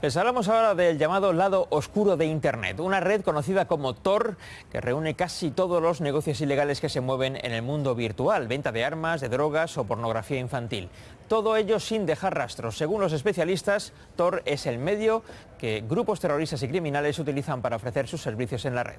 Les hablamos ahora del llamado lado oscuro de Internet, una red conocida como Tor que reúne casi todos los negocios ilegales que se mueven en el mundo virtual, venta de armas, de drogas o pornografía infantil. Todo ello sin dejar rastros. Según los especialistas, Tor es el medio que grupos terroristas y criminales utilizan para ofrecer sus servicios en la red.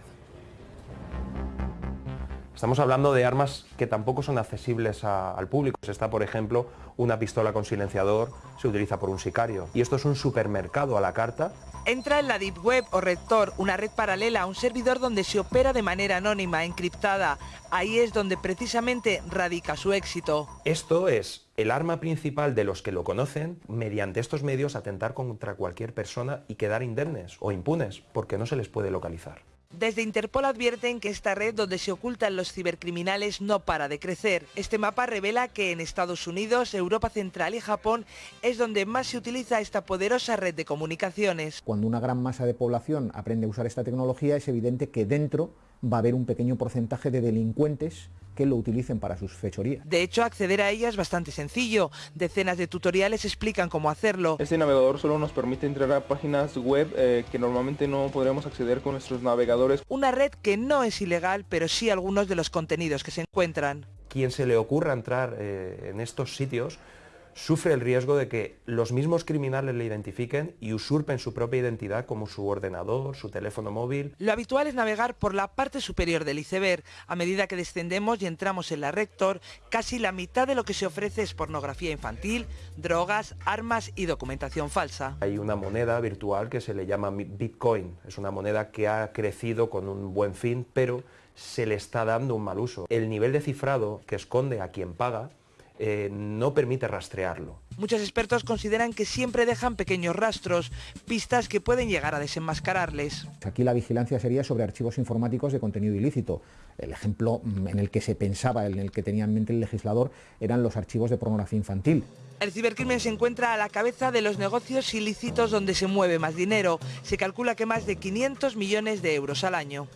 Estamos hablando de armas que tampoco son accesibles al público. Está, por ejemplo, una pistola con silenciador, se utiliza por un sicario. Y esto es un supermercado a la carta. Entra en la Deep Web o Rector, una red paralela a un servidor donde se opera de manera anónima, encriptada. Ahí es donde precisamente radica su éxito. Esto es el arma principal de los que lo conocen, mediante estos medios atentar contra cualquier persona y quedar indemnes o impunes, porque no se les puede localizar. Desde Interpol advierten que esta red donde se ocultan los cibercriminales no para de crecer. Este mapa revela que en Estados Unidos, Europa Central y Japón es donde más se utiliza esta poderosa red de comunicaciones. Cuando una gran masa de población aprende a usar esta tecnología es evidente que dentro va a haber un pequeño porcentaje de delincuentes que lo utilicen para sus fechorías. De hecho, acceder a ella es bastante sencillo. Decenas de tutoriales explican cómo hacerlo. Este navegador solo nos permite entrar a páginas web eh, que normalmente no podremos acceder con nuestros navegadores. Una red que no es ilegal, pero sí algunos de los contenidos que se encuentran. Quien se le ocurra entrar eh, en estos sitios sufre el riesgo de que los mismos criminales le identifiquen y usurpen su propia identidad como su ordenador, su teléfono móvil. Lo habitual es navegar por la parte superior del iceberg. A medida que descendemos y entramos en la Rector, casi la mitad de lo que se ofrece es pornografía infantil, drogas, armas y documentación falsa. Hay una moneda virtual que se le llama Bitcoin. Es una moneda que ha crecido con un buen fin, pero se le está dando un mal uso. El nivel de cifrado que esconde a quien paga eh, no permite rastrearlo. Muchos expertos consideran que siempre dejan pequeños rastros, pistas que pueden llegar a desenmascararles. Aquí la vigilancia sería sobre archivos informáticos de contenido ilícito. El ejemplo mm, en el que se pensaba, en el que tenía en mente el legislador, eran los archivos de pornografía infantil. El cibercrimen se encuentra a la cabeza de los negocios ilícitos donde se mueve más dinero. Se calcula que más de 500 millones de euros al año.